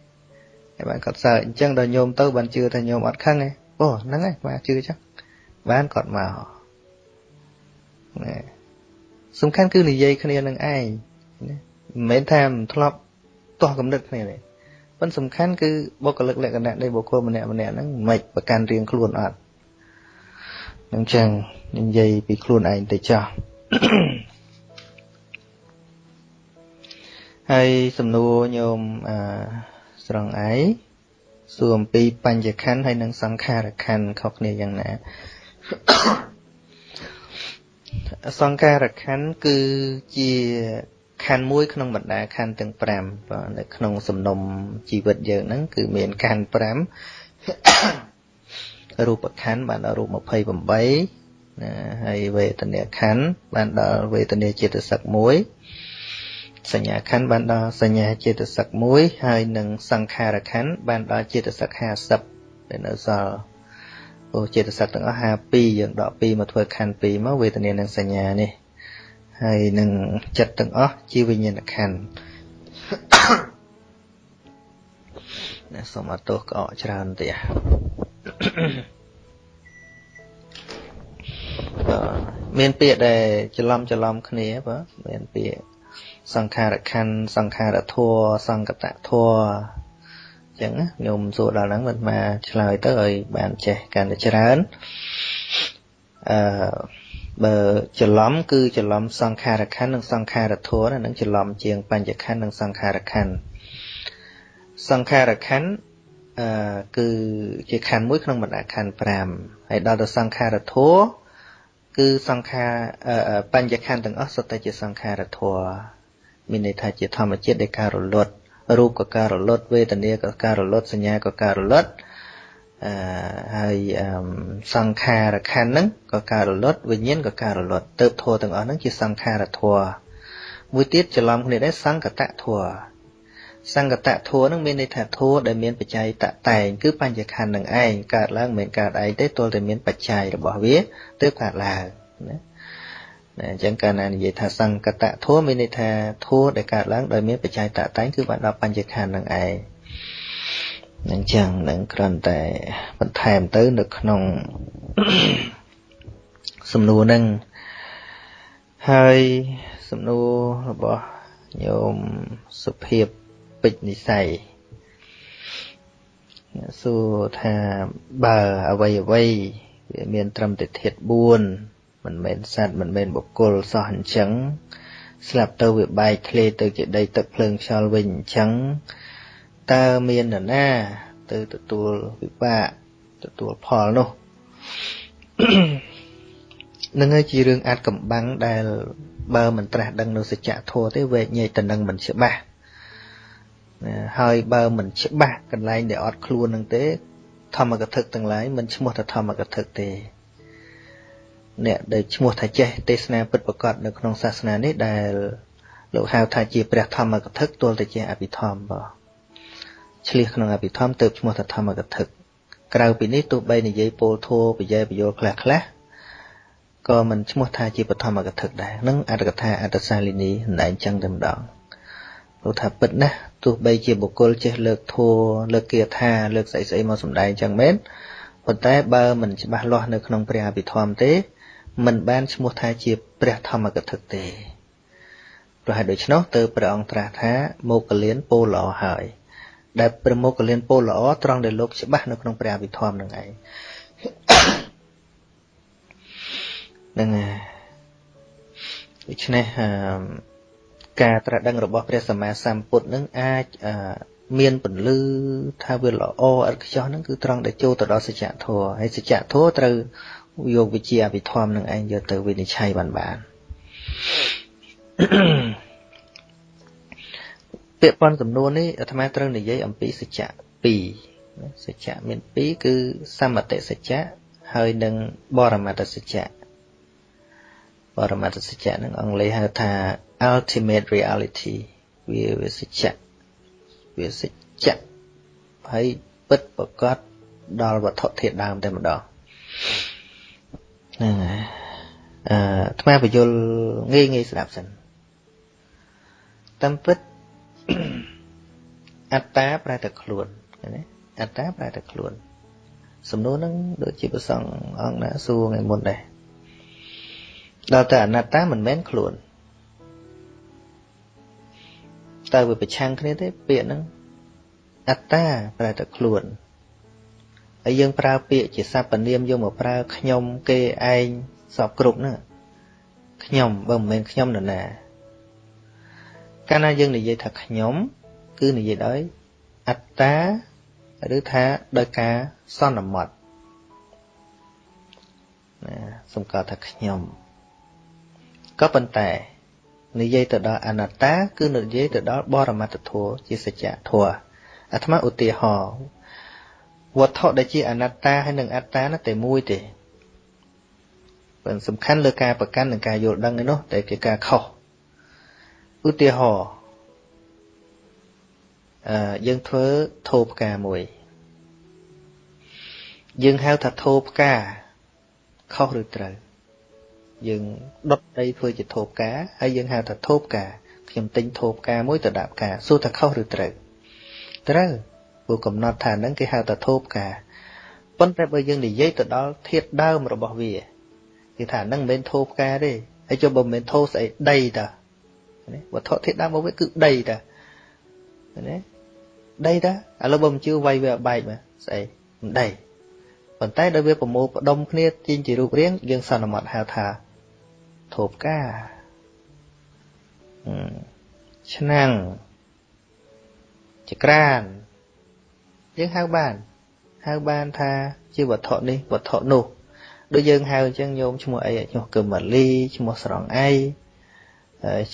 ហើយបានគាត់សើអញ្ចឹងដល់ញោមទៅបានជឿថាញោមអត់ខឹងទេអូហ្នឹងហើយបាទជឿចឹងបានគាត់មកណែសំខាន់គឺនិយាយគ្នានឹងឯងណាមិនមែនថាមិនធ្លាប់ទាស់កំណត់គ្នាទេប៉ុន្តែសំខាន់គឺបុគ្គលិកលក្ខណៈនៃបុគ្គលម្នាក់ម្នាក់ហ្នឹងមិនប្រកាន់រៀងខ្លួនអត់អញ្ចឹងនិយាយពីខ្លួនឯងទៅចោះ ហើយសំណួរញោមអឺស្រង់ឯងសួរអំពីបញ្ញខណ្ឌហើយនិងសង្ខារខណ្ឌខុសគ្នាយ៉ាងណាសង្ខារខណ្ឌគឺជាខណ្ឌមួយក្នុងបណ្ដាខណ្ឌទាំង5បាទនៅក្នុងសំណុំជីវិតយើងហ្នឹងគឺមានខណ្ឌ5រូបខណ្ឌបានដល់រូប28ណាហើយវេទនាខណ្ឌបានដល់វេទនាចេតសិក1 សញ្ញាខណ្ឌបានដល់សញ្ញាចេតសិក1ហើយនឹងសង្ខារខណ្ឌបានដល់ចេតសិក50ដែលនៅសល់អូចេតសិកទាំងអស់52យើងដក2មកធ្វើខណ្ឌ2មកវេទនានិងសញ្ញានេះហើយនឹងចិត្តទាំងអស់ជាវិញ្ញាណខណ្ឌណាសូមអត់ទោសក្អកច្រើនទៀតមានពាក្យដែលច្រឡំច្រឡំគ្នាបាទមានពាក្យ សង្ខារខណ្ឌសង្ខារធัวសង្កតធัวអញ្ចឹងញោមសួរដល់ហ្នឹងមិនមកឆ្លើយទៅឲ្យបានចេះកាន់តែច្រើនអឺបើច្រឡំគឺច្រឡំសង្ខារខណ្ឌនិងសង្ខារធัวហ្នឹងច្រឡំជាងបញ្ញខណ្ឌនិងសង្ខារខណ្ឌសង្ខារខណ្ឌអឺគឺជាខណ្ឌមួយក្នុងបណ្ដាខណ្ឌ5ហើយដល់ទៅសង្ខារធัวគឺសង្ខារបញ្ញខណ្ឌទាំងអស់សុទ្ធតែជាសង្ខារធัว មានន័យថាជាធម្មជាតិនៃការរលត់រូបក៏ការរលត់វេទនាក៏ការរលត់សញ្ញាក៏ការរលត់អឺហើយសង្ខារខណ្ឌហ្នឹងក៏ការរលត់វិញ្ញាណក៏ការរលត់ទៅធัวទាំងអស់ហ្នឹងជាសង្ខារធัวមួយទៀតច្រឡំគ្នាដែរសង្កតធัวសង្កតធัวនឹងមានន័យថាធัวដែលមានបច្ច័យតតែងគឺបញ្ញខណ្ឌនឹងឯងកើតឡើងមិនកើតឯងទេទល់តែមានបច្ច័យរបស់វាទើបកើតឡើងណា ណាអញ្ចឹងកាលណានិយាយថាសង្កតធัวមានន័យថាធัวដែលកើតឡើងដោយមានបច្ច័យតតែងគឺបានដល់បញ្ញខណ្ឌនឹងឯងអញ្ចឹងនឹងគ្រាន់តែបន្ថែមទៅនៅក្នុងសំណួរនឹងហើយសំណួររបស់ញោមសុភាពពេជ្រនិស័យសួរថាបើអ្វីអ្វីវាមានត្រឹមតែធាតុ4 មិនមែនសត្វមិនមែនបុគ្គលសោះអញ្ចឹងស្លាប់ទៅវាបែកធ្លាយទៅជាដីទឹកភ្លើងខ្យល់វិញអញ្ចឹងតើមាននរណា ទៅទទួលវិបាកទទួលផលនោះនឹងហើយជារឿងអាចកំបាំងដែលបើមិនត្រាស់ដឹងនៅសច្ចធម៌ទេវែកញែកតំណឹងមិនច្បាស់ហើយបើមិនច្បាស់កន្លែងដែលអត់ខ្លួននឹងទេ ធម្មកថាទាំងឡាយមិនឈ្មោះថាធម្មកថាទេ អ្នកដែលឈ្មោះថាចេះទេសនាពិតប្រកបនៅក្នុងសាសនានេះដែលលោកហៅថាជាព្រះធម្មកថាទល់តែជាអភិធម្មបងឆ្លៀសក្នុងអភិធម្មទៅឈ្មោះថាធម្មកថាក្រៅពីនេះទោះបីនិយាយពោលធัวបយែបយលខ្លះខ្លះក៏មិនឈ្មោះថាជាបឋមកថាដែរនឹងអត្តកថាអត្តសាលីនីណែអញ្ចឹងតែម្ដងលោកថាពិតណាស់ទោះបីជាបុគ្គលចេះលើកធัวលើកគាថាលើកស្អីស្អីមកសម្ដែងអញ្ចឹងមែនប៉ុន្តែបើមិនច្បាស់លាស់នៅក្នុងព្រះអភិធម្មទេ មិនបានឈ្មោះថាជាព្រះធម្មកថាទេប្រហែលដូច្នោះទៅព្រះអង្គត្រាស់ថាមកកលៀនពោលល្អហើយដែលព្រះមកកលៀនពោលល្អត្រង់ដែលលោកច្បាស់នៅក្នុងព្រះអភិធម្មនឹងឯងនឹងដូច្នេះការត្រាស់ដឹងរបស់ព្រះសម្មាសម្ពុទ្ធនឹងអាចមានពន្លឺថាវាល្អឥតខ្ចោះហ្នឹងគឺត្រង់ដែលចូលទៅដល់សច្ចធម៌ហើយសច្ចធម៌ត្រូវ យកវិជាអភិធម្មនឹងឯងយកទៅវិនិច្ឆ័យបានបានពាក្យប៉ុនសំណួរនេះអាត្មាត្រូវនិយាយអំពីសច្ចៈ2សច្ចៈមាន2គឺសមតិសច្ចៈហើយនិងបរមត្តសច្ចៈបរមត្តសច្ចៈនឹងអង់គ្លេសហៅថា ultimate reality វាវាសច្ចៈវាសច្ចៈហើយពិតប្រកបដល់វត្ថុធាតុដើមតែម្ដង ហ្នឹងហើយអឺអាត្មាបញ្យលងាយងាយស្ដាប់សិនតាមពិតអត្តាប្រែតែខ្លួនណាអត្តាប្រែតែខ្លួន សំណួរហ្នឹងដូចជាប្រសងអង្គណាសួរថ្ងៃមុនដែរដល់តែអនត្តាមិនមែនខ្លួនតើវាប្រឆាំងគ្នាទេពាក្យហ្នឹងអត្តាប្រែតែខ្លួន ហើយយើងប្រើពាក្យជាសព្វនាមយកមកប្រើខ្ញុំគេឯងសពគ្រប់ហ្នឹងខ្ញុំបើមិនមែនខ្ញុំនរណាកាលណាយើងនិយាយថាខ្ញុំ គឺនិយាយដោយអត្តាឬថាដោយការសន្មត់ណាសំកាត់ថាខ្ញុំក៏ប៉ុន្តែនិយាយទៅដល់អនត្តា គឺនិយាយទៅដល់បរមត្តធម៌ជាសច្ចធម៌អាត្មាឧទាហរណ៍ វត្ថុដែលជាអនត្តាហើយនិងអត្តានោះតែមួយទេប៉ុន្តែសំខាន់លើការប្រកាន់និងការយល់ដឹងឯនោះតែជាការខុសឧទាហរណ៍អឺយើងធ្វើធោផ្កាមួយ យើងហៅថាធោផ្កាខុសឬត្រូវយើងដុតដីធ្វើជាធោផ្កាហើយយើងហៅថាធោផ្កាខ្ញុំទិញធោផ្កាមួយទៅដាក់ផ្កាសួរថាខុសឬត្រូវត្រូវ ព្រោះកំណត់ថាហ្នឹងគេហៅថាធោផ្កាប៉ុន្តែបើយើងនិយាយទៅដល់ធាតុដើមរបស់វាគេថាហ្នឹងមិនមែនធោផ្កាទេហើយចុះបើមិនមែនធោស្អីដីតាវត្ថុធាតុដើមរបស់វាគឺដីតាណាដីតាឥឡូវបើមិនជឿវាយវាបែកមកស្អីមិនដីប៉ុន្តែដល់វាប្រមូលផ្ដុំគ្នាទាញជារូបរាងយើងសន្មត់ហៅថាធូបកាឆ្នាំងចក្រាន យើងហៅបានហៅបានថាជាវត្ថុនេះវត្ថុនោះដូចយើងហៅអញ្ចឹងញោមឈ្មោះអីឈ្មោះកឹមម៉ាលីឈ្មោះស្រងអី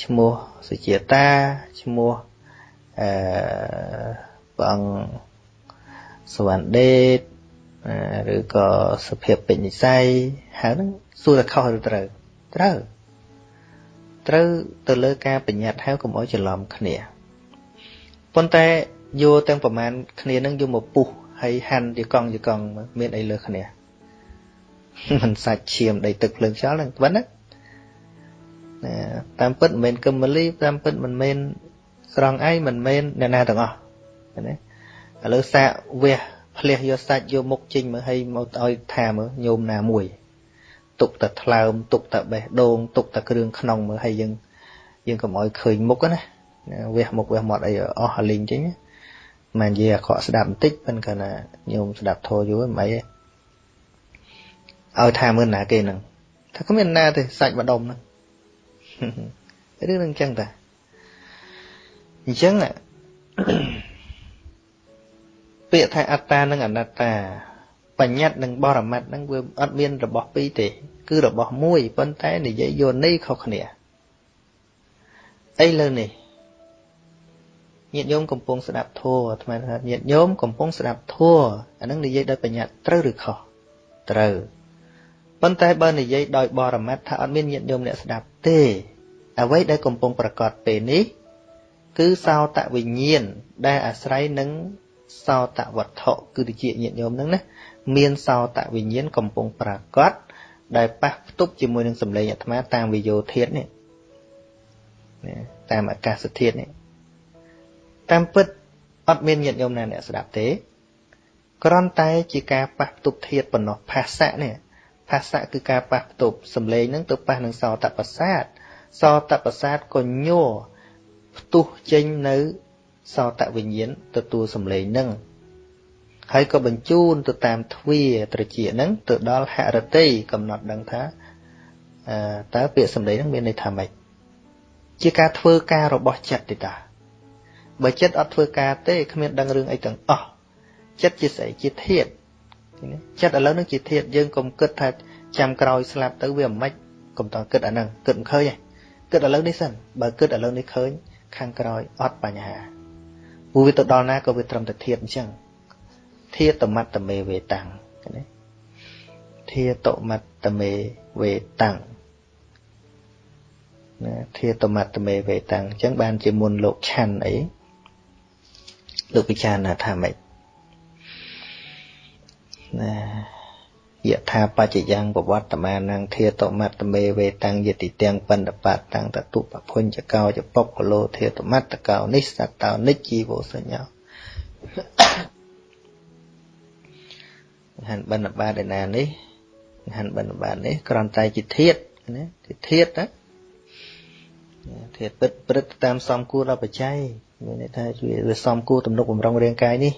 ឈ្មោះសុជាតាឈ្មោះអឺព្រះអង្គសវណ្ណដេតឬក៏សុភាពពេញនិស័យហៅហ្នឹងសួរថាខុសឬត្រូវត្រូវត្រូវទៅលើការបញ្ញត្តិហៅកុំឲ្យច្រឡំគ្នាប៉ុន្តែ យកទាំងប្រមាណគ្នានឹងយកមកពុះហើយហាន់ជាកង់ជាកង់មានអីលើគ្នាមិនសាច់ឈាមដីទឹកភ្លើងខ្យល់ហ្នឹងប៉ុណ្ណាណាតាមពិតមិនមែនកឹមមលីតាមពិតមិនមែនស្រង់អីមិនមែនអ្នកណាទាំងអស់ណាឥឡូវសាកវះផ្លះយកសាច់យកមុខចេញមើលឲ្យមកឲ្យថាមើលញោមណាមួយ ទុកតែថ្លើម ទុកតែបេះដូងទុកតែគ្រឿងក្នុងមើលឲ្យយើងយើងកុំឲ្យឃើញមុខណាវះមុខវះមាត់អីអស់លីងចេញ មិននិយាយអាក្រក់ស្ដាប់បន្តិចប៉ុន្តែគាត់ណាញោមស្ដាប់ធរយូរមិនអីឲ្យថាមើលណាគេហ្នឹងថាគ្មានណាទេសាច់ម្ដុំហ្នឹងរឿងហ្នឹងអញ្ចឹងតាអញ្ចឹងពាក្យថាអត្តានិងអនត្តា បញ្ញត្តិនិងបរមត្តហ្នឹងវាអត់មានរបស់ពីរទេ គឺរបស់មួយប៉ុន្តែនិយាយយោនីខុសគ្នាអីលើនេះ ញាតិញោមកំពុងស្ដាប់ធัวអាត្មាថាញាតិញោមកំពុងស្ដាប់ធัวអានឹងនិយាយដោយបញ្ញត្តិត្រូវឬខុសត្រូវប៉ុន្តែបើនិយាយដោយបរមត្តថាអត់មានញាតិញោមអ្នកស្ដាប់ទេ អ្វីដែលកំពុងប្រកាសពេលនេះ គឺសោតវិញ្ញាណដែលអាស្រ័យនឹងសោតវត្ថុគឺជាញាតិញោមហ្នឹងណាមានសោតវិញ្ញាណកំពុងប្រកាសដែលប៉ះផ្ទុបជាមួយនឹងសម្លេងអាត្មាតាមវិយោធាតនេះតាមអាកាសធាតនេះ តាមពិតអត់មានញាតិញោមណាអ្នកស្ដាប់ទេគ្រាន់តែជាការប៉ះផ្ទុបធាតប៉ុណ្ណោះភាសៈនេះភាសៈគឺការប៉ះផ្ទុបសំឡេងហ្នឹងទៅប៉ះនឹងសោតប្រសាទសោតប្រសាទក៏ញ័រផ្ទុះចេញនៅសោតវិញ្ញាណទទួលសំឡេងហ្នឹងហើយក៏បញ្ជូនទៅតាមទ្វាត្រជាហ្នឹងទៅដល់ហរតិកំណត់ដឹងថាតើពាក្យសំឡេងហ្នឹងមានន័យថាម៉េចជាការធ្វើការរបស់ចិត្តទេតា បើចិត្តអត់ធ្វើការទេគ្មានដឹងរឿងអីទាំងអស់ចិត្តជាស្អីជាធាតចិត្តឥឡូវនឹងជាធាតយើងកុំគិតថាចាំក្រោយស្លាប់ទៅវាមិនកុំតគិតអាហ្នឹងគិតមិនឃើញទេគិតឥឡូវនេះសិនបើគិតឥឡូវនេះឃើញ ខាងក្រោយអត់បញ្ហាព្រោះវាទៅដល់ណាក៏វាត្រឹមតែធាតអញ្ចឹងធាតមត្តមេវេតាំងណាធាតមត្តមេវេតាំងណាធាតមត្តមេវេតាំងអញ្ចឹងបានជាមុនលោកឆាន់អី លោកពិចារណាថាម៉េចណាយថាបច្ចយ៉ាងប្រវត្តមានងធាតមត្តមេវេតាំងយតិទាំងបណ្ឌបតតាំងតតុបភុញ្ចកោចបុកលោធាតមត្តកោនិស្សតោនិជីវោសញ្ញោហានបណ្ឌបាតឯណានេះហានបណ្ឌបាតនេះគ្រាន់តែជាធាតណាជាធាតណាធាតពិតព្រឹត្តតាមសំគួរដល់បច្ច័យ មានន័យថាវាសំគួរទំនុកបំរុងរាងកាយនេះ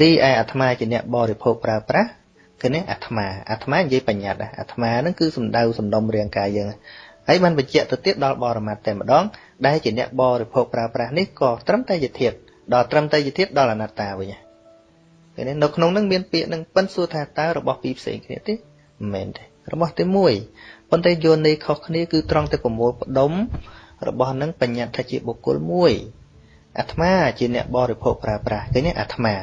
រីឯអាត្មាជាអ្នកបរិភោគប្រើប្រាស់គឺនេះអាត្មាអាត្មានិយាយបញ្ញត្តិអាត្មាហ្នឹងគឺសំដៅសំដុំរាងកាយយើងហើយបានបញ្ជាក់ទៅទៀតដល់បរមត្តតែម្ដងដែលជាអ្នកបរិភោគប្រើប្រាស់នេះក៏ត្រឹមតែជាធាតដល់ត្រឹមតែជាធាតដល់អនត្តាវិញឃើញនៅក្នុងហ្នឹងមានពាក្យនឹងប៉ិនសួរថាតើរបស់ពីរផ្សេងគ្នាទេមិនមែនទេរបស់តែមួយប៉ុន្តែយល់ន័យខុសគ្នាគឺត្រង់តែប្រមូលផ្ដុំរបស់នឹងបញ្ញត្តិថាជាបុគ្គលមួយ អាត្មាជាអ្នកបរិភោគប្រើប្រាស់ឃើញទេអាត្មា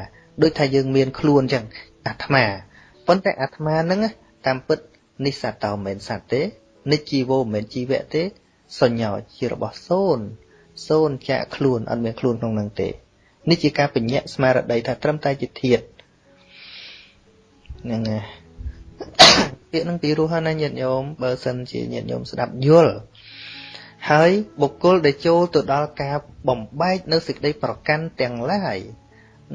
ដូចថាយើងមានខ្លួនអញ្ចឹងអាត្មាប៉ុន្តែអាត្មាហ្នឹងតាមពិតនិសតោមិនមែនសត្វទេនិជីវោមិនមែនជីវៈទេសញ្ញោជារបស់សូន្យសូន្យចាក់ខ្លួនអត់មានខ្លួនក្នុងនឹងទេនេះជាការបញ្ញត្តិស្មារតីថាត្រឹមតែជាធាតហ្នឹងហើយពាក្យនឹងពីរោះណាញាតិញោមបើសិនជាញាតិញោមស្ដាប់យល់ ហើយបុគ្គលដែលចូលទៅដល់ការបំបែកនៅសេចក្តីប្រកាន់ទាំងឡាយ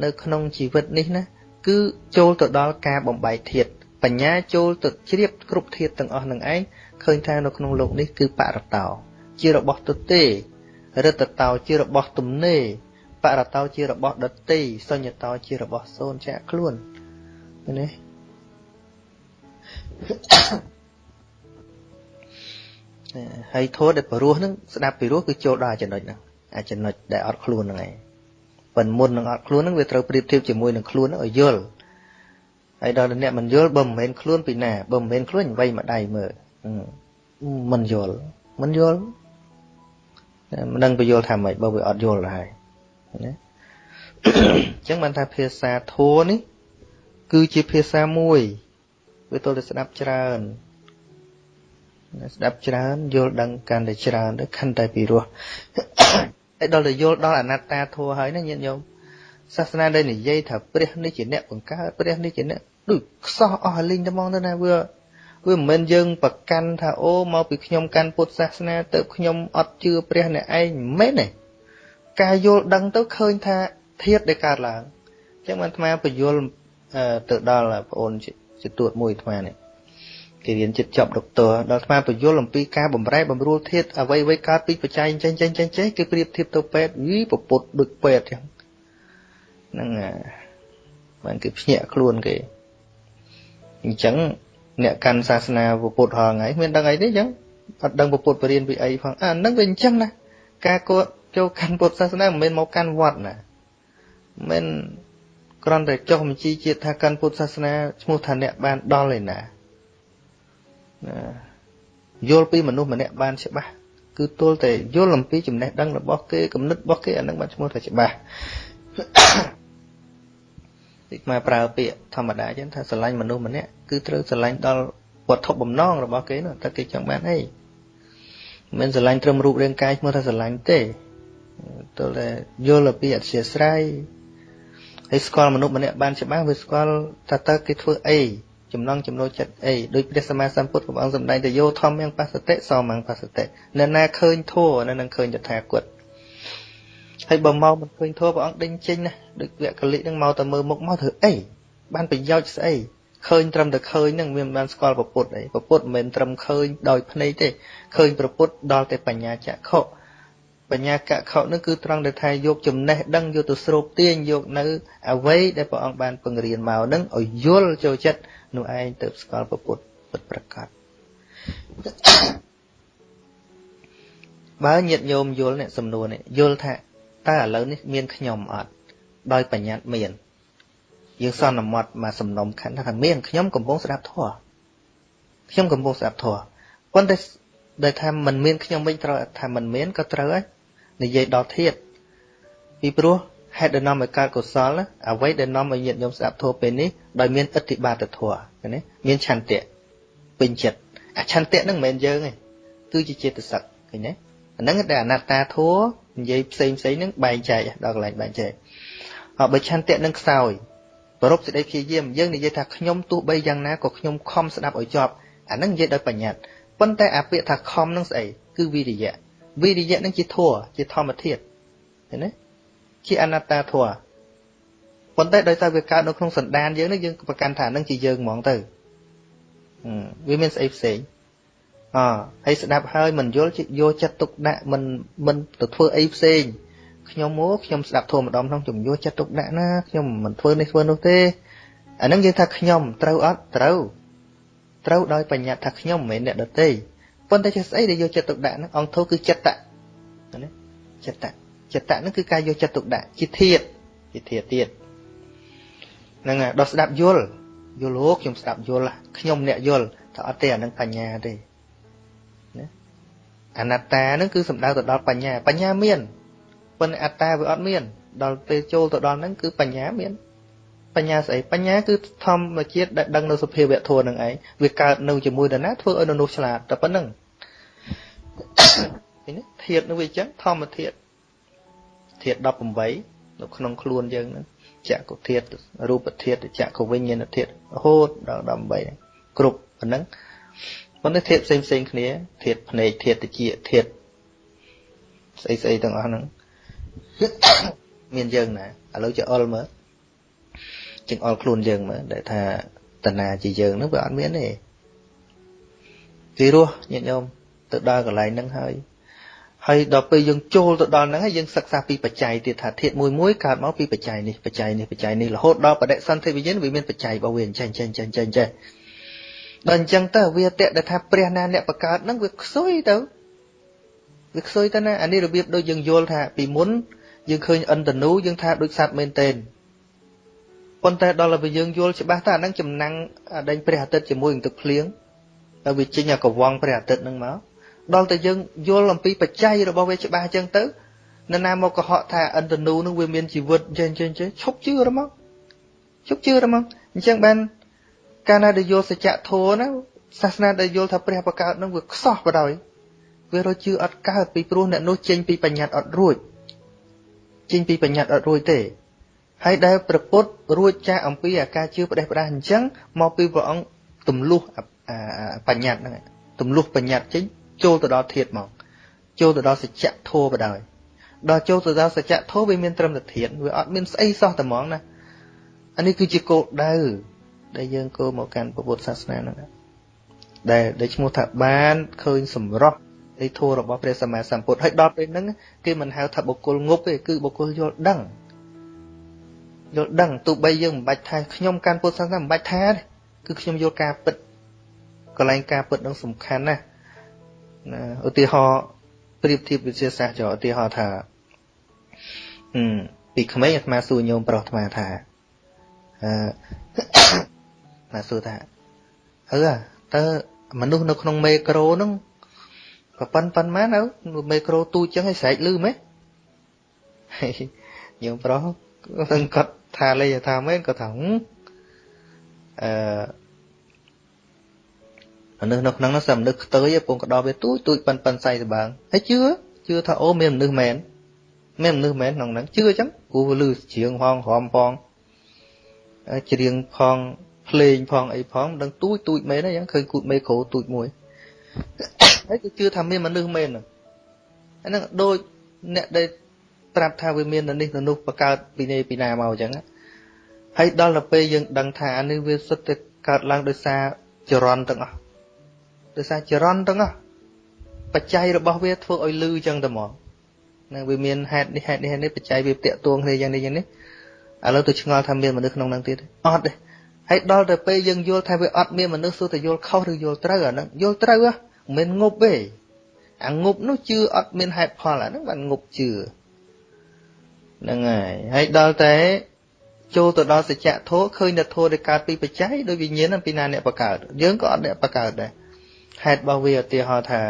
នៅក្នុងជីវិតនេះណាគឺចូលទៅដល់ការបំបែកធាតបញ្ញាចូលទៅជ្រាបគ្រប់ធាតទាំងអស់នឹងឯងឃើញថានៅក្នុងលោកនេះគឺបរតោជារបស់ទុទេរិតតោជារបស់ទំនេបរតោជារបស់ដតីសញ្ញតោជារបស់សូនចាក់ខ្លួននេះ Yeah. ហើយធម៌ដែលព្រោះហ្នឹងស្ដាប់ពីរោះគឺចូលដល់ចំណុចហ្នឹងអាចំណុចដែលអត់ខ្លួនហ្នឹងឯងប៉ុន្តែមុននឹងអត់ខ្លួនហ្នឹងវាត្រូវប្រៀបធៀបជាមួយនឹងខ្លួនហ្នឹងឲ្យយល់ហើយដល់អ្នកមិនយល់បើមិនមែនខ្លួនពីណាបើមិនមែនខ្លួនអ្វីមកដៃមើលមិនយល់មិនយល់មិនដឹងបញ្យល់ថាម៉េចបើវាអត់យល់ហើយណាអញ្ចឹងបានថាភាសាធัวនេះគឺជាភាសាមួយវាទល់តែស្ដាប់ច្រើន ស្ដាប់ច្រើនយល់ដឹងកាន់តែច្រើនទៅកាន់តែពីរោះហើយដល់តែយល់ដល់អនត្តាធัวហើយណាញាតិញោមសាសនាដែលនិយាយថាព្រះនេះជាអ្នកបង្កើតព្រះនេះជាអ្នកដូចខ្សោះអស់លីងតែហ្មងទៅណាវាវាមិនមែនយើងប្រកាន់ថាអូមកពីខ្ញុំកាន់ពុទ្ធសាសនាទៅខ្ញុំអត់ជឿព្រះអ្នកឯងមិនមែនទេការយល់ដឹងទៅឃើញថាធាតដែលកើតឡើងអញ្ចឹងបានអាត្មាបញ្យល់ទៅដល់បងអូនជាទួតមួយអាត្មានេះ គេរៀនចិត្តចប់ដុកទ័រដល់អាត្មាបញ្យល់អំពីការបំរែបំរួលធាតអ្វីអ្វីកើតពីបច្ច័យចេញចេញចេញចេះគេប្រៀបធៀបទៅពេទ្យយីប្រពុតដូចពេទ្យចឹងហ្នឹងបានគេភ្ញាក់ខ្លួនគេអញ្ចឹងអ្នកកាន់សាសនាពុទ្ធហងៃមានដឹងអីទេអញ្ចឹងអត់ដឹងពុទ្ធបរៀនពីអីផងអាហ្នឹងវាអញ្ចឹងណាការគាត់ចូលកាន់ពុទ្ធសាសនាមិនមែនមកកាន់វត្តណាមិនគ្រាន់តែចុះបញ្ជីជាតិថាកាន់ពុទ្ធសាសនាឈ្មោះថាអ្នកបានដល់ឯណាណា យល់ពីមនុស្សម្នាក់បានច្បាស់គឺទល់តែយល់អំពីចំណេះដឹងរបស់គេគំនិតរបស់គេអានឹងបានឈ្មោះថាច្បាស់ទីមកប្រើពាក្យធម្មតាចឹងថាស្រឡាញ់មនុស្សម្នាក់គឺត្រូវស្រឡាញ់ដល់វត្ថុបំណងរបស់គេនោះតើគេចង់បានអីមិនស្រឡាញ់ត្រឹមរូបរាងកាយឈ្មោះថាស្រឡាញ់ទេទល់តែយល់ពីអធិស្ស្រ័យហើយស្គាល់មនុស្សម្នាក់បានច្បាស់វាស្គាល់ថាតើគេធ្វើអី ចំណងចំណូលចិត្តអីដោយព្រះសម្មាសម្ពុទ្ធព្រះអង្គសម្ដែងទៅយោធម្មយ៉ាងបសតិសមយ៉ាងបសតិអ្នកណាឃើញធัวនៅនឹងឃើញតថាគតហើយបើមកមិនឃើញធัวព្រះអង្គដេញចេញណាដូចវគ្គលិនឹងមកតែមើលមុខមកធ្វើអីបានប្រយោជន៍ស្អីឃើញត្រឹមតែឃើញហ្នឹងវាមិនបានស្គាល់ប្រពុតអីប្រពុតមិនមែនត្រឹមឃើញដោយភ្នែកទេឃើញប្រពុតដល់តែបញ្ញាចក្ខុបញ្ញាកខុនឹងគឺត្រង់ដែលថាយកចំណេះដឹងយកទៅស្រូបទាញយកនៅអ្វីដែលព្រះអង្គបានពង្រៀនមកនឹងឲ្យយល់ចូលចិត្ត នោះឯងទៅស្គាល់ពុទ្ធពិតប្រកបបើញាតញោមយល់នេះសំណួរនេះយល់ថាតើឥឡូវនេះមានខ្ញុំអត់ដោយបញ្ញត្តិមានយើងសន្មត់មកសំណុំខណ្ឌថាមានខ្ញុំកំពុងស្ដាប់ធម៌ខ្ញុំកំពុងស្ដាប់ធម៌ប៉ុន្តែដែលថាมันមានខ្ញុំវិញត្រូវថាมันមានក៏ត្រូវហើយនិយាយដល់ធាតពីព្រោះ ហេតុដែលនាំឲ្យកើតកុសលអ្វីដែលនាំឲ្យញាតិញោមស្ដាប់ធម៌ពេលនេះដោយមានអធិបាតធម៌ណាមានឆន្ទៈពេញចិត្តអាឆន្ទៈហ្នឹងមិនមែនយើងទេគឺជាចេតសិកឃើញទេអាហ្នឹងដែលអនត្តាធម៌និយាយផ្សេងផ្សេងហ្នឹងបែងចែកដល់កន្លែងបែងចែកហើយបើឆន្ទៈនឹងខ្សោយប្រពសេចក្តីព្យាយាមយើងនិយាយថាខ្ញុំទោះបីយ៉ាងណាក៏ខ្ញុំខំស្ដាប់ឲ្យចប់អាហ្នឹងនិយាយដោយបញ្ញត្តិប៉ុន្តែអាពាក្យថាខំនឹងស្អីគឺវិរិយៈវិរិយៈនឹងជាធัวជាធម្មធាតុឃើញទេ ជាអនត្តាធัวប៉ុន្តែដោយសារវាកើតនៅក្នុងសន្តានយើងនេះយើងប្រកាន់ថានឹងជាយើងហ្មងទៅវាមានស្អីផ្សេងអហើយស្ដាប់ហើយមិនយល់យកចិត្តទុកដាក់មិនមិនទៅធ្វើអីផ្សេងខ្ញុំមកខ្ញុំស្ដាប់ធម៌ម្ដងក្នុងជំនួសចិត្តទុកដាក់ណាខ្ញុំមិនធ្វើនេះធ្វើនោះទេអានឹងយើងថាខ្ញុំត្រូវអត់ត្រូវត្រូវដោយបញ្ញត្តិថាខ្ញុំមិនមែនអ្នកដទៃប៉ុន្តែជាស្អីដែលយកចិត្តទុកដាក់ហ្នឹងអង្គធោគឺចិត្តៈណាចិត្តៈ ចិត្តៈហ្នឹងគឺការយកចិត្តទុកដាក់ជាធាតជាធាតទៀតហ្នឹងហើយដល់ស្ដាប់យល់យល់លោកខ្ញុំស្ដាប់យល់ខ្ញុំអ្នកយល់ថាអត់ទេអានឹងបញ្ញាទេណាអនត្តាហ្នឹងគឺសំដៅទៅដល់បញ្ញាបញ្ញាមានប៉ុន្តែអត្តាវាអត់មាន ដល់ពេលចូលទៅដល់ហ្នឹងគឺបញ្ញាមានបញ្ញាស្អីបញ្ញាគឺធម្មជាតិដែលដឹងនៅសភាវៈធម៌នឹងឯងវាកើតនៅជាមួយនរណាធ្វើឲ្យមនុស្សឆ្លាតតែប៉ុណ្្នឹងឃើញទេធាតនឹងវាអញ្ចឹងធម្មធាត ធាតុ18នៅក្នុងខ្លួនយើងហ្នឹងចក្ខុធាតុរូបធាតុចក្ខុវិញ្ញាណធាតុរហូតដល់18គ្រប់ប៉ុណ្ណឹងប៉ុន្តែធាតុផ្សេងផ្សេងគ្នាធាតុភ្នែកធាតុតិចធាតុស្អីស្អីទាំងអស់ហ្នឹងមានយើងណាឥឡូវចេះអល់មើលជាងអល់ខ្លួនយើងមើលដែលថាតណាជាយើងហ្នឹងវាអត់មានទេពីរោះញាតិញោមទៅដល់កន្លែងហ្នឹងហើយ ហើយដល់ពេលយើងចូលទៅដល់ហ្នឹងហើយយើងសិក្សាពីបច្ច័យទៀតថាធាតុមួយមួយកើតមកពីបច្ច័យនេះបច្ច័យនេះបច្ច័យនេះរហូតដល់បដិសន្ធិវិញ្ញាណវាមានបច្ច័យរបស់វាអញ្ចឹងអញ្ចឹងអញ្ចឹងអញ្ចឹងដល់អញ្ចឹងទៅវាតេដែលថាព្រះណាអ្នកបង្កើតហ្នឹងវាខ្សុយទៅវាខ្សុយទៅណាអានេះរបៀបដូចយើងយល់ថាពីមុនយើងឃើញអិនតនូយើងថាដូចសត្វមែនតេនប៉ុន្តែដល់ពេលយើងយល់ច្បាស់ថាអាហ្នឹងចំណាំងដេញព្រះអាទិត្យជាមួយនឹងទឹកភ្លៀងហើយវាចេញអាកវងព្រះអាទិត្យហ្នឹងមក ដល់តែយើងយល់អំពីបច្ច័យរបស់វាច្បាស់អញ្ចឹងទៅនរណាមកកុហកថាអិនតនូនឹងវាមានជីវិតចេះចេះចេះឈប់ជឿរមកឈប់ជឿរមកអញ្ចឹងបានកាលណាដែលយល់សច្ចធម៌ណាសាសនាដែលយល់ថាព្រះបកើតនឹងវាខ្សោះបដ ாய் វារជឿអត់កើតពីព្រោះអ្នកនោះចេញពីបញ្ញត្តិអត់រួចចេញពីបញ្ញត្តិអត់រួចទេហើយដែលប្រពុតរួចចាកអំពីអាការជឿផ្ដេសផ្ដាសអញ្ចឹងមកពីព្រះអង្គទម្លុះបញ្ញត្តិហ្នឹងទម្លុះបញ្ញត្តិចេញ ចូលទៅដល់ធាតមក ចូលទៅដល់សច្ចធម៌បដ ாய் ដល់ចូលទៅដល់សច្ចធម៌វាមានត្រឹមតែធាតវាអត់មានស្អីសោះតែហ្មងណាអានេះគឺជាគោលដៅដែលយើងគោមកកាន់ពុទ្ធសាសនាហ្នឹងដែលដែលឈ្មោះថាបានឃើញសម្រស់នៃធម៌របស់ព្រះសម្មាសម្ពុទ្ធហើយដល់ពេលហ្នឹងគេមិនហៅថាបុគ្គលងប់ទេគឺបុគ្គលយល់ដឹងយល់ដឹងទោះបីយើងមិនបាច់ថាខ្ញុំកាន់ពុទ្ធសាសនាមិនបាច់ថាទេគឺខ្ញុំយល់ការពិតកន្លែងការពិតនឹងសំខាន់ណាស់ ណាឧទាហរណ៍ប្រៀបធៀបវិទ្យាសាស្ត្រចុះឧទាហរណ៍ថាអឺពីក្មេងអាត្មាសួរញោមប្រុសអាត្មាថាអឺអាត្មាសួរថាអឺតើមនុស្សនៅក្នុងមេក្រូហ្នឹងក៏ប៉ុនប៉ុន្មានទៅមេក្រូទូចចឹងឲ្យស្រែកលឺមែនញោមប្រុសគាត់ថាលេថាមែនគាត់ថាអឺ មនុស្សនៅក្នុងនោះសម្មនុស្សខ្ទើយពងក្តោបវាទូចទូចប៉ិនប៉ិនសៃសបាងហើយជឿជឿថាអូមានមនុស្សមែនមានមនុស្សមែនក្នុងហ្នឹងជឿអញ្ចឹងព្រោះវាលឺច្រៀងផងរំផងច្រៀងផងភ្លេងផងអីផងមិនដឹងទូចទូចមែនទេអញ្ចឹងឃើញគូតមេក្រូទូចមួយហើយគឺជឿថាមានមនុស្សមែនហ្នឹងដូចអ្នកដែលប្រាប់ថាវាមាននៅនេះនៅនោះបកើតពីនេះពីណាមកអញ្ចឹងហើយដល់ទៅពេលយើងដឹងថាអានេះវាសុទ្ធតែកើតឡើងដោយសារចរន្តទាំងអស់ ដោយសារចរន្តទាំងអស់បច្ច័យរបស់វាធ្វើឲ្យលឺចឹងទៅមកនឹងវាមានហេតុនេះហេតុនេះហេតុនេះបច្ច័យវាតាក់ទងគ្នាយ៉ាងនេះយ៉ាងនេះឥឡូវទៅឆ្ងល់ថាមានមនុស្សក្នុងហ្នឹងទៀតអត់ទេហើយដល់ទៅពេលយើងយល់ថាវាអត់មានមនុស្សសួរតែយល់ខុសឬយល់ត្រូវអាហ្នឹងយល់ត្រូវហ៎មិនងប់ទេអាងប់នោះជឿអត់មានហេតុផលអាហ្នឹងបានងប់ជឿហ្នឹងហើយហើយដល់តែចូលទៅដល់សច្ចធម៌ឃើញតែធម៌ដែលកើតពីបច្ច័យដោយវិញ្ញាណពីណាអ្នកបង្កើតយើងក៏អត់អ្នកបង្កើតដែរ ហេតុរបស់វាឧទាហរណ៍ថា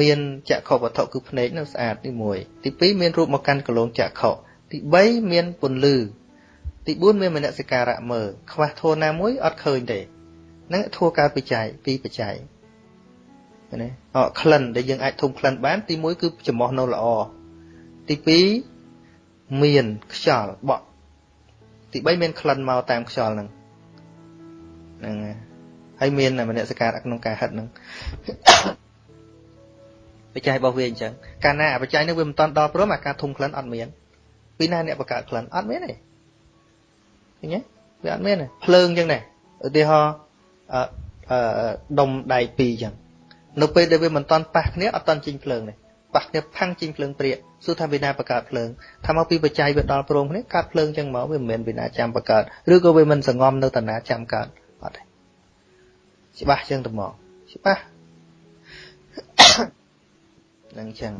មានចក្ខុវត្ថុគឺភ្នែកនឹងស្អាតទី1ទី2មានរូបមកកាន់កលងចក្ខុទី3មានពន្លឺទី4មានមនសិការៈមើលខ្វះធម៌ណាមួយអត់ឃើញទេហ្នឹងធម៌កើតបច្ច័យពីបច្ច័យណាអក្លិនដែលយើងអាចធំក្លិនបានទី1គឺចំោះនៅល្អទី2មានខ្យល់បក់ទី3មានក្លិនមកតាមខ្យល់ហ្នឹងហ្នឹងហើយ មានមនសិការក្នុងការហិតហ្នឹងបច្ច័យរបស់វាអញ្ចឹងកាលណាបច្ច័យនេះវាមិនតាន់ដល់ព្រមអាការធំក្លិនអត់មានពីណាអ្នកបង្កើតក្លិនអត់មានទេឃើញទេវាអត់មានទេភ្លើងអញ្ចឹងដែរឧទាហរណ៍អឺដុំដែកពីរអញ្ចឹងនៅពេលដែលវាមិនតាន់ប៉ះគ្នាអត់តាន់ចេញភ្លើងទេប៉ះគ្នាផាំងចេញភ្លើងព្រាកសួរថាវិណាបង្កើតភ្លើងថាមកពីបច្ច័យវាដល់ព្រមគ្នាកើតភ្លើងចឹងមកវាមិនមែនវិណាចាំបង្កើតឬក៏វាមិនសងំនៅតាណាចាំកើតអត់ទេ ច្បាស់ចឹងទៅមកច្បាស់នឹងចឹង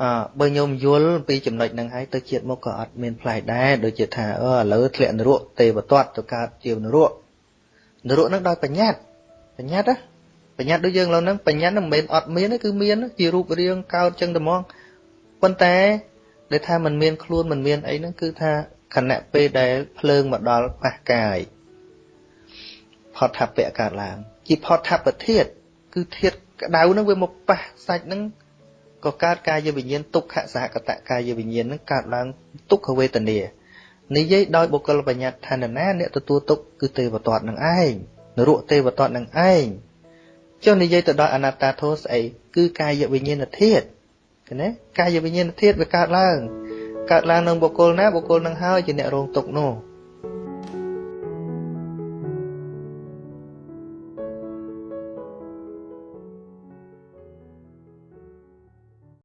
អើបើញោមយល់ពីចំណុចហ្នឹងហើយទៅជាតិមុខក៏អត់មានផ្លែដែរដូចជាថាអឺឥឡូវធ្លាក់នរកទេវទត្តទៅកើតជានរកនរកហ្នឹងដោយបញ្ញត្តិបញ្ញត្តិណាបញ្ញត្តិដូចយើងឡើយហ្នឹងបញ្ញត្តិហ្នឹងមិនមែនអត់មានទេគឺមានជារូបរាងកើតចឹងតែហ្មងប៉ុន្តែដែលថាมันមានខ្លួនมันមានអីហ្នឹងគឺថាខណៈពេលដែលភ្លើងមកដល់ប៉ះកាយ ផតថពៈកើតឡើង ជាផតថពធាតគឺធាតក្តៅហ្នឹងវាមកប៉ះសាច់ហ្នឹងក៏កើតកាយវិញ្ញាណទុក្ខសហកតកាយវិញ្ញាណនឹងកើតឡើងទុក្ខវេទនានិយាយដោយបុគ្គលបញ្ញត្តិថានណាអ្នកទទួលទុក្ខគឺទេវទត្តនឹងឯងនរកទេវទត្តនឹងឯងចុះនិយាយទៅដល់អនត្តាធម៌ស្អីគឺកាយវិញ្ញាណធាតុឃើញទេកាយវិញ្ញាណធាតុវាកើតឡើងកើតឡើងនឹងបុគ្គលណាបុគ្គលនឹងហើយជាអ្នករងទុក្ខនោះ